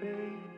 babe,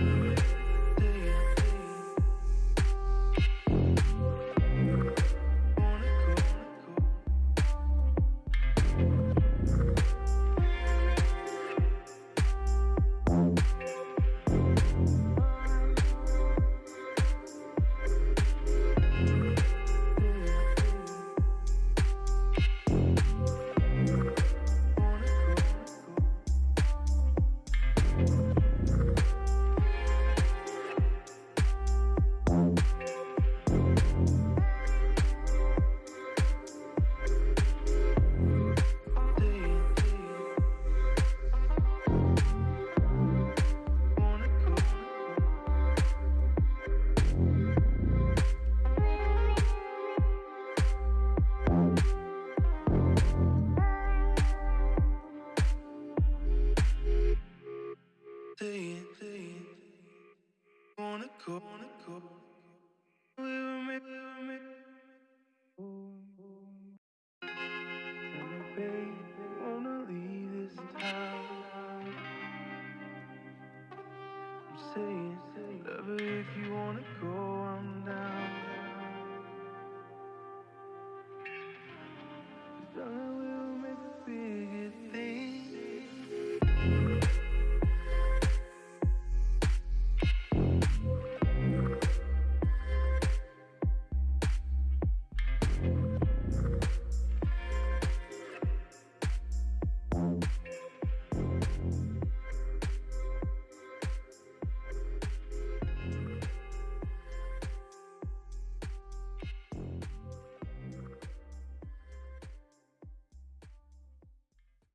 Bye.